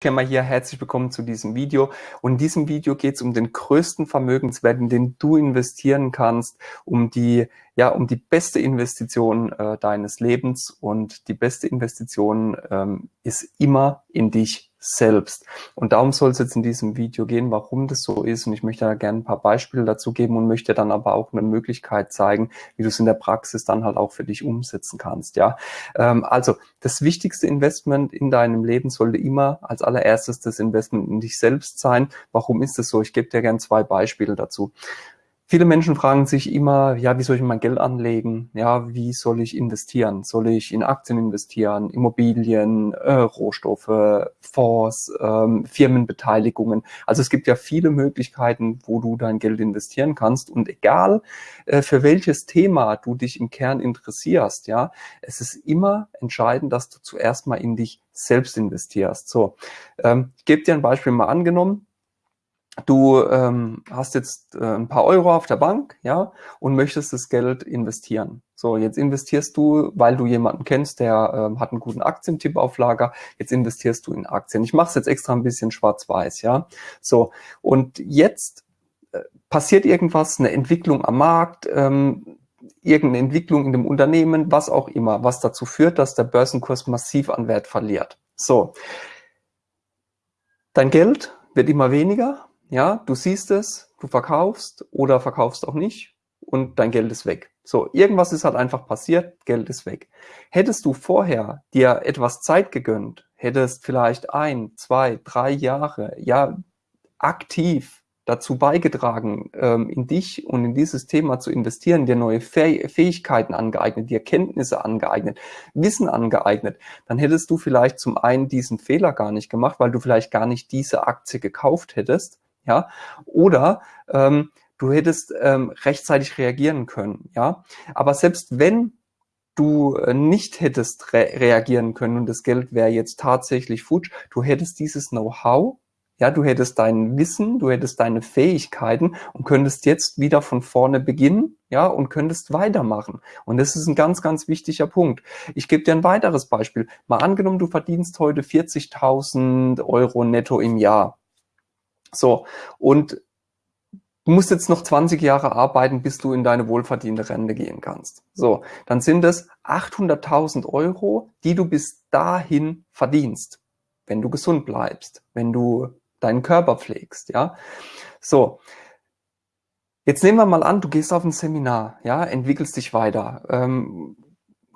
Firma hier, herzlich willkommen zu diesem Video. Und in diesem Video geht es um den größten Vermögenswert, in den du investieren kannst, um die, ja, um die beste Investition äh, deines Lebens. Und die beste Investition ähm, ist immer in dich selbst. Und darum soll es jetzt in diesem Video gehen, warum das so ist. Und ich möchte da gerne ein paar Beispiele dazu geben und möchte dann aber auch eine Möglichkeit zeigen, wie du es in der Praxis dann halt auch für dich umsetzen kannst. Ja, ähm, also das wichtigste Investment in deinem Leben sollte immer als allererstes das Investment in dich selbst sein. Warum ist das so? Ich gebe dir gerne zwei Beispiele dazu. Viele Menschen fragen sich immer, ja, wie soll ich mein Geld anlegen? Ja, wie soll ich investieren? Soll ich in Aktien investieren, Immobilien, äh, Rohstoffe, Fonds, ähm, Firmenbeteiligungen? Also es gibt ja viele Möglichkeiten, wo du dein Geld investieren kannst. Und egal, äh, für welches Thema du dich im Kern interessierst, ja, es ist immer entscheidend, dass du zuerst mal in dich selbst investierst. So, ähm, ich gebe dir ein Beispiel mal angenommen du ähm, hast jetzt äh, ein paar Euro auf der Bank, ja, und möchtest das Geld investieren. So, jetzt investierst du, weil du jemanden kennst, der ähm, hat einen guten Aktientipp auf Lager, jetzt investierst du in Aktien. Ich mache es jetzt extra ein bisschen schwarz-weiß, ja. So, und jetzt äh, passiert irgendwas, eine Entwicklung am Markt, ähm, irgendeine Entwicklung in dem Unternehmen, was auch immer, was dazu führt, dass der Börsenkurs massiv an Wert verliert. So, dein Geld wird immer weniger, ja, du siehst es, du verkaufst oder verkaufst auch nicht und dein Geld ist weg. So, irgendwas ist halt einfach passiert, Geld ist weg. Hättest du vorher dir etwas Zeit gegönnt, hättest vielleicht ein, zwei, drei Jahre, ja, aktiv dazu beigetragen, ähm, in dich und in dieses Thema zu investieren, dir neue Fähigkeiten angeeignet, dir Kenntnisse angeeignet, Wissen angeeignet, dann hättest du vielleicht zum einen diesen Fehler gar nicht gemacht, weil du vielleicht gar nicht diese Aktie gekauft hättest ja, oder ähm, du hättest ähm, rechtzeitig reagieren können, ja, aber selbst wenn du äh, nicht hättest re reagieren können und das Geld wäre jetzt tatsächlich futsch, du hättest dieses Know-how, ja, du hättest dein Wissen, du hättest deine Fähigkeiten und könntest jetzt wieder von vorne beginnen, ja, und könntest weitermachen. Und das ist ein ganz, ganz wichtiger Punkt. Ich gebe dir ein weiteres Beispiel. Mal angenommen, du verdienst heute 40.000 Euro netto im Jahr. So, und du musst jetzt noch 20 Jahre arbeiten, bis du in deine wohlverdiente Rente gehen kannst. So, dann sind es 800.000 Euro, die du bis dahin verdienst, wenn du gesund bleibst, wenn du deinen Körper pflegst, ja. So, jetzt nehmen wir mal an, du gehst auf ein Seminar, ja, entwickelst dich weiter, ähm,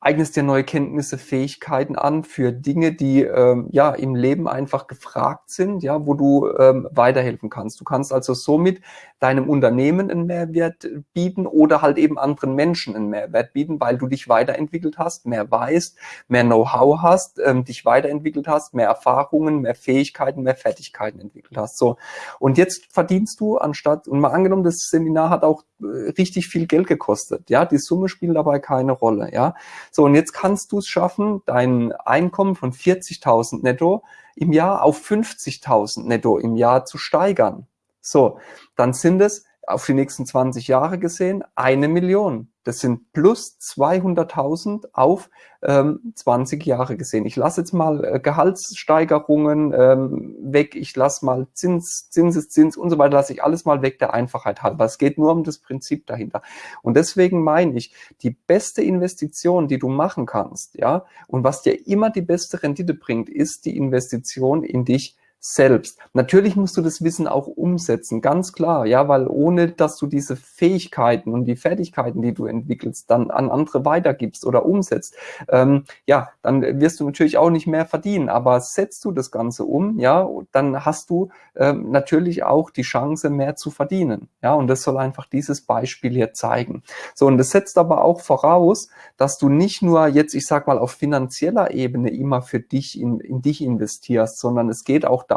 eignest dir neue Kenntnisse, Fähigkeiten an für Dinge, die ähm, ja im Leben einfach gefragt sind, ja, wo du ähm, weiterhelfen kannst. Du kannst also somit deinem Unternehmen einen Mehrwert bieten oder halt eben anderen Menschen einen Mehrwert bieten, weil du dich weiterentwickelt hast, mehr weißt, mehr Know-how hast, ähm, dich weiterentwickelt hast, mehr Erfahrungen, mehr Fähigkeiten, mehr Fertigkeiten entwickelt hast. So und jetzt verdienst du anstatt und mal angenommen, das Seminar hat auch äh, richtig viel Geld gekostet, ja, die Summe spielt dabei keine Rolle, ja. So, und jetzt kannst du es schaffen, dein Einkommen von 40.000 netto im Jahr auf 50.000 netto im Jahr zu steigern. So, dann sind es auf die nächsten 20 Jahre gesehen eine Million. Das sind plus 200.000 auf ähm, 20 Jahre gesehen. Ich lasse jetzt mal äh, Gehaltssteigerungen ähm, weg, ich lasse mal Zins, Zinseszins und so weiter, lasse ich alles mal weg der Einfachheit halber. Es geht nur um das Prinzip dahinter. Und deswegen meine ich, die beste Investition, die du machen kannst, ja, und was dir immer die beste Rendite bringt, ist die Investition in dich selbst. Natürlich musst du das Wissen auch umsetzen, ganz klar, ja, weil ohne, dass du diese Fähigkeiten und die Fertigkeiten, die du entwickelst, dann an andere weitergibst oder umsetzt, ähm, ja, dann wirst du natürlich auch nicht mehr verdienen. Aber setzt du das Ganze um, ja, dann hast du ähm, natürlich auch die Chance, mehr zu verdienen. Ja, und das soll einfach dieses Beispiel hier zeigen. So, und das setzt aber auch voraus, dass du nicht nur jetzt, ich sag mal, auf finanzieller Ebene immer für dich in, in dich investierst, sondern es geht auch darum,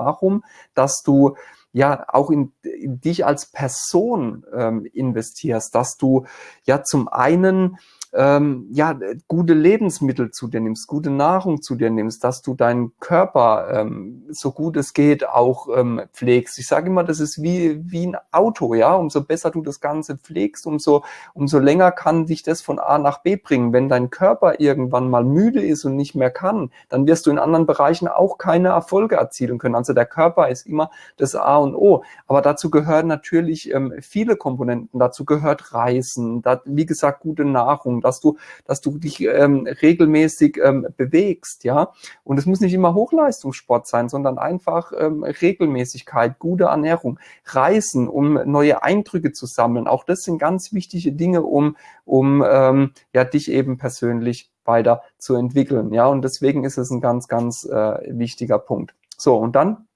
dass du ja auch in, in dich als Person ähm, investierst, dass du ja zum einen ähm, ja, gute Lebensmittel zu dir nimmst, gute Nahrung zu dir nimmst, dass du deinen Körper ähm, so gut es geht auch ähm, pflegst. Ich sage immer, das ist wie, wie ein Auto, ja. Umso besser du das Ganze pflegst, umso, umso länger kann dich das von A nach B bringen. Wenn dein Körper irgendwann mal müde ist und nicht mehr kann, dann wirst du in anderen Bereichen auch keine Erfolge erzielen können. Also der Körper ist immer das A und O. Aber dazu gehören natürlich ähm, viele Komponenten. Dazu gehört Reisen, da, wie gesagt, gute Nahrung, dass du, dass du dich ähm, regelmäßig ähm, bewegst, ja. Und es muss nicht immer Hochleistungssport sein, sondern einfach ähm, Regelmäßigkeit, gute Ernährung, Reisen, um neue Eindrücke zu sammeln. Auch das sind ganz wichtige Dinge, um, um ähm, ja, dich eben persönlich weiter zu entwickeln. Ja, und deswegen ist es ein ganz, ganz äh, wichtiger Punkt. So, und dann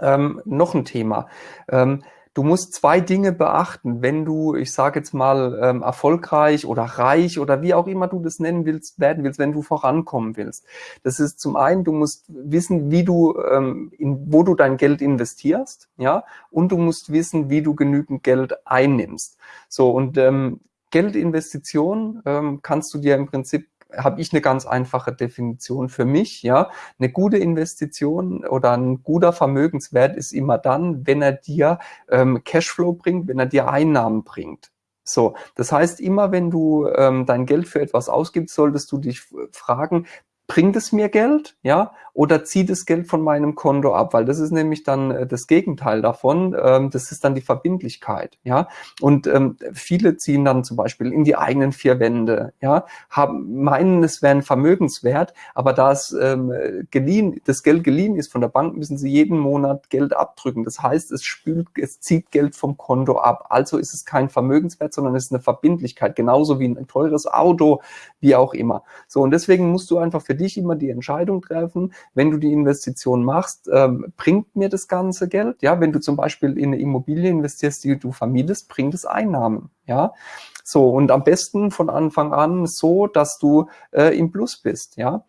ähm, noch ein Thema. Ähm, du musst zwei Dinge beachten, wenn du, ich sage jetzt mal, ähm, erfolgreich oder reich oder wie auch immer du das nennen willst, werden willst, wenn du vorankommen willst. Das ist zum einen, du musst wissen, wie du, ähm, in, wo du dein Geld investierst, ja, und du musst wissen, wie du genügend Geld einnimmst. So, und ähm, Geldinvestition ähm, kannst du dir im Prinzip habe ich eine ganz einfache Definition für mich. Ja, eine gute Investition oder ein guter Vermögenswert ist immer dann, wenn er dir ähm, Cashflow bringt, wenn er dir Einnahmen bringt. So, das heißt, immer wenn du ähm, dein Geld für etwas ausgibst, solltest du dich fragen, bringt es mir Geld, ja, oder zieht das Geld von meinem Konto ab, weil das ist nämlich dann äh, das Gegenteil davon, ähm, das ist dann die Verbindlichkeit, ja, und ähm, viele ziehen dann zum Beispiel in die eigenen vier Wände, ja, haben, meinen, es wäre ein Vermögenswert, aber da es ähm, geliehen, das Geld geliehen ist von der Bank, müssen sie jeden Monat Geld abdrücken, das heißt, es spült, es zieht Geld vom Konto ab, also ist es kein Vermögenswert, sondern es ist eine Verbindlichkeit, genauso wie ein teures Auto, wie auch immer, so, und deswegen musst du einfach für dich immer die Entscheidung treffen, wenn du die Investition machst, ähm, bringt mir das ganze Geld? Ja, wenn du zum Beispiel in eine Immobilie investierst, die du vermietest, bringt es Einnahmen. Ja, so und am besten von Anfang an so, dass du äh, im Plus bist. Ja,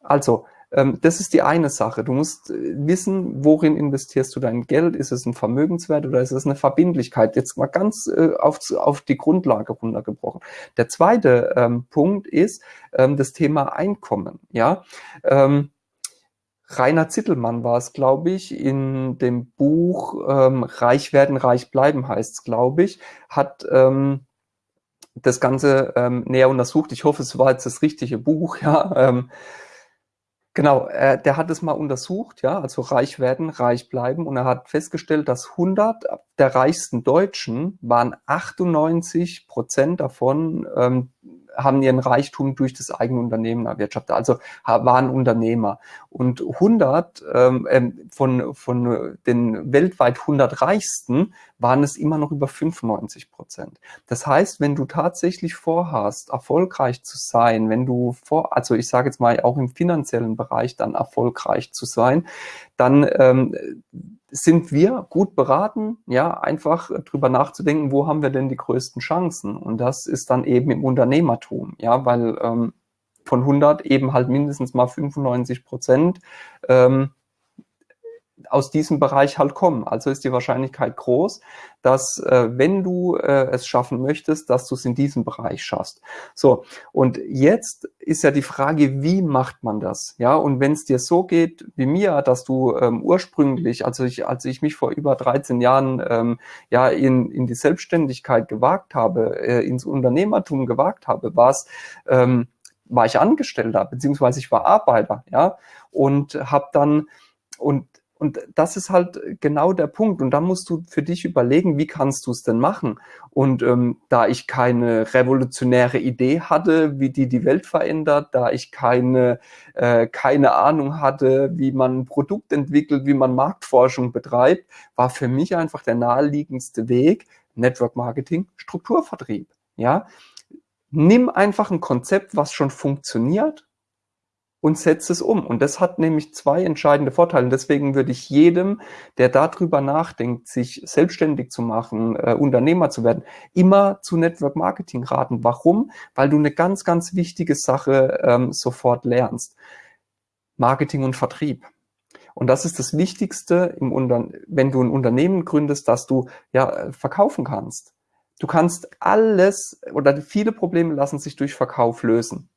also das ist die eine Sache. Du musst äh, wissen, worin investierst du dein Geld? Ist es ein Vermögenswert oder ist es eine Verbindlichkeit? Jetzt mal ganz äh, auf, auf die Grundlage runtergebrochen. Der zweite ähm, Punkt ist ähm, das Thema Einkommen. Ja, ähm, Rainer Zittelmann war es, glaube ich, in dem Buch ähm, Reich werden, reich bleiben heißt es, glaube ich, hat ähm, das Ganze ähm, näher untersucht. Ich hoffe, es war jetzt das richtige Buch, ja. Genau, äh, der hat es mal untersucht, ja, also reich werden, reich bleiben. Und er hat festgestellt, dass 100 der reichsten Deutschen waren 98 Prozent davon ähm, haben ihren Reichtum durch das eigene Unternehmen erwirtschaftet, also waren Unternehmer. Und 100 ähm, ähm, von, von den weltweit 100 Reichsten waren es immer noch über 95 Prozent. Das heißt, wenn du tatsächlich vorhast, erfolgreich zu sein, wenn du vor, also ich sage jetzt mal auch im finanziellen Bereich dann erfolgreich zu sein, dann ähm, sind wir gut beraten, ja, einfach drüber nachzudenken, wo haben wir denn die größten Chancen? Und das ist dann eben im Unternehmertum, ja, weil ähm, von 100 eben halt mindestens mal 95 Prozent ähm, aus diesem Bereich halt kommen. Also ist die Wahrscheinlichkeit groß, dass äh, wenn du äh, es schaffen möchtest, dass du es in diesem Bereich schaffst. So, und jetzt ist ja die Frage, wie macht man das? Ja, und wenn es dir so geht wie mir, dass du ähm, ursprünglich, also ich, als ich mich vor über 13 Jahren ähm, ja in, in die Selbstständigkeit gewagt habe, äh, ins Unternehmertum gewagt habe, war es ähm, war ich Angestellter, beziehungsweise ich war Arbeiter, ja, und habe dann und und das ist halt genau der Punkt. Und da musst du für dich überlegen, wie kannst du es denn machen? Und ähm, da ich keine revolutionäre Idee hatte, wie die die Welt verändert, da ich keine, äh, keine Ahnung hatte, wie man ein Produkt entwickelt, wie man Marktforschung betreibt, war für mich einfach der naheliegendste Weg Network Marketing, Strukturvertrieb. Ja, nimm einfach ein Konzept, was schon funktioniert und setzt es um. Und das hat nämlich zwei entscheidende Vorteile. Und deswegen würde ich jedem, der darüber nachdenkt, sich selbstständig zu machen, äh, Unternehmer zu werden, immer zu Network Marketing raten. Warum? Weil du eine ganz, ganz wichtige Sache ähm, sofort lernst. Marketing und Vertrieb. Und das ist das Wichtigste, im Unter wenn du ein Unternehmen gründest, dass du ja verkaufen kannst. du kannst alles oder viele Probleme lassen sich durch Verkauf lösen.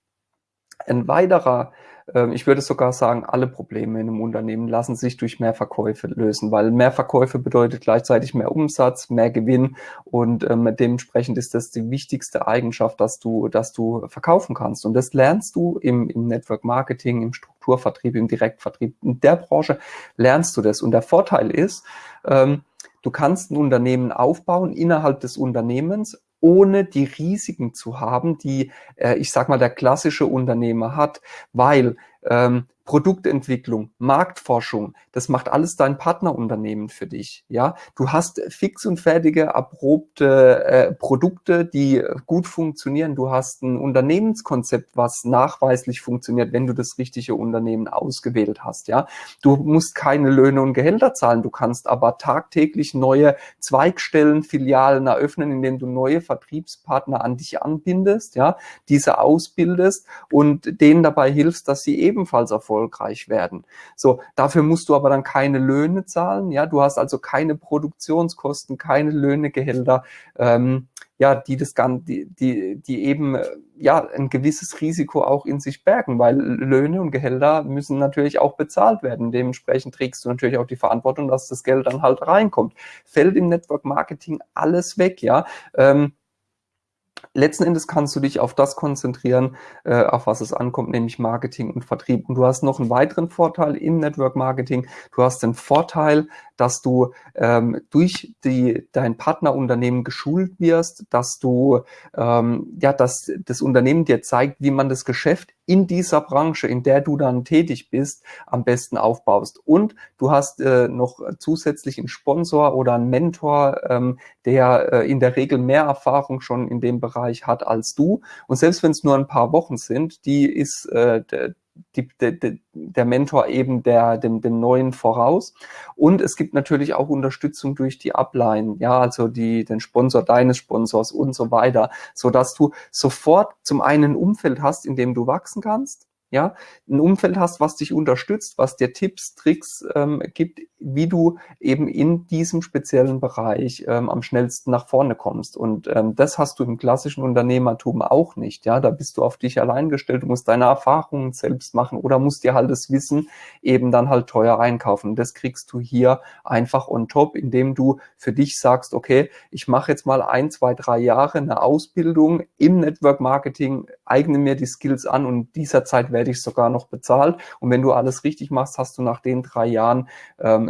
Ein weiterer ähm, ich würde sogar sagen, alle Probleme in einem Unternehmen lassen sich durch mehr Verkäufe lösen, weil mehr Verkäufe bedeutet gleichzeitig mehr Umsatz, mehr Gewinn und ähm, dementsprechend ist das die wichtigste Eigenschaft, dass du, dass du verkaufen kannst. Und das lernst du im, im Network Marketing, im Strukturvertrieb, im Direktvertrieb. In der Branche lernst du das. Und der Vorteil ist, ähm, du kannst ein Unternehmen aufbauen innerhalb des Unternehmens ohne die Risiken zu haben, die, äh, ich sag mal, der klassische Unternehmer hat, weil ähm, Produktentwicklung, Marktforschung, das macht alles dein Partnerunternehmen für dich. Ja, du hast fix und fertige, erprobte äh, Produkte, die gut funktionieren. Du hast ein Unternehmenskonzept, was nachweislich funktioniert, wenn du das richtige Unternehmen ausgewählt hast. Ja, du musst keine Löhne und Gehälter zahlen. Du kannst aber tagtäglich neue Zweigstellen, Filialen eröffnen, indem du neue Vertriebspartner an dich anbindest. Ja, diese ausbildest und denen dabei hilfst, dass sie ebenfalls erfolgreich erfolgreich werden. So, dafür musst du aber dann keine Löhne zahlen. Ja, du hast also keine Produktionskosten, keine Löhne, Gehälter, ähm, ja, die das Ganze, die, die, die eben äh, ja ein gewisses Risiko auch in sich bergen, weil Löhne und Gehälter müssen natürlich auch bezahlt werden. Dementsprechend trägst du natürlich auch die Verantwortung, dass das Geld dann halt reinkommt. Fällt im Network Marketing alles weg, ja. Ähm, letzten Endes kannst du dich auf das konzentrieren, äh, auf was es ankommt, nämlich Marketing und Vertrieb. Und du hast noch einen weiteren Vorteil im Network Marketing. Du hast den Vorteil, dass du ähm, durch die, dein Partnerunternehmen geschult wirst, dass du, ähm, ja, dass das Unternehmen dir zeigt, wie man das Geschäft in dieser Branche, in der du dann tätig bist, am besten aufbaust. Und du hast äh, noch zusätzlich einen Sponsor oder einen Mentor, ähm, der äh, in der Regel mehr Erfahrung schon in dem Bereich hat als du. Und selbst wenn es nur ein paar Wochen sind, die ist äh, die, die, der Mentor eben der, dem, dem Neuen voraus. Und es gibt natürlich auch Unterstützung durch die Upline, ja, also die, den Sponsor deines Sponsors und so weiter, so dass du sofort zum einen ein Umfeld hast, in dem du wachsen kannst, ja, ein Umfeld hast, was dich unterstützt, was dir Tipps, Tricks ähm, gibt, wie du eben in diesem speziellen Bereich ähm, am schnellsten nach vorne kommst. Und ähm, das hast du im klassischen Unternehmertum auch nicht. Ja, da bist du auf dich allein gestellt, du musst deine Erfahrungen selbst machen oder musst dir halt das Wissen eben dann halt teuer einkaufen. Das kriegst du hier einfach on top, indem du für dich sagst, okay, ich mache jetzt mal ein, zwei, drei Jahre eine Ausbildung im Network Marketing, eigne mir die Skills an und dieser Zeit werde ich sogar noch bezahlt. Und wenn du alles richtig machst, hast du nach den drei Jahren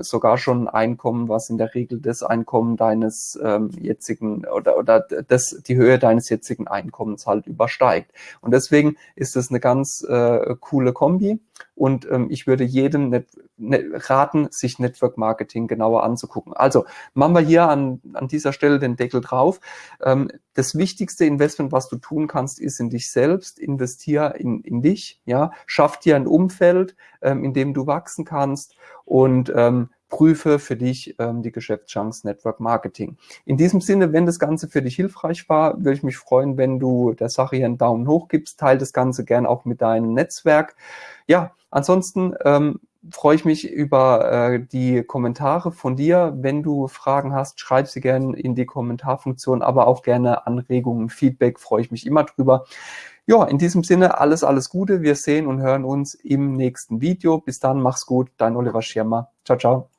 sogar schon ein Einkommen, was in der Regel das Einkommen deines ähm, jetzigen oder, oder das, die Höhe deines jetzigen Einkommens halt übersteigt. Und deswegen ist es eine ganz äh, coole Kombi. Und ähm, ich würde jedem net, net, raten, sich Network Marketing genauer anzugucken. Also machen wir hier an, an dieser Stelle den Deckel drauf. Ähm, das wichtigste Investment, was du tun kannst, ist in dich selbst. Investier in, in dich. Ja, schaff dir ein Umfeld, ähm, in dem du wachsen kannst und ähm, prüfe für dich ähm, die Geschäftschance Network Marketing. In diesem Sinne, wenn das Ganze für dich hilfreich war, würde ich mich freuen, wenn du der Sache hier einen Daumen hoch gibst. Teil das Ganze gern auch mit deinem Netzwerk. Ja, ansonsten ähm, freue ich mich über äh, die Kommentare von dir. Wenn du Fragen hast, schreib sie gerne in die Kommentarfunktion, aber auch gerne Anregungen, Feedback, freue ich mich immer drüber. Ja, in diesem Sinne alles, alles Gute. Wir sehen und hören uns im nächsten Video. Bis dann, mach's gut. Dein Oliver Schirmer. Ciao, ciao.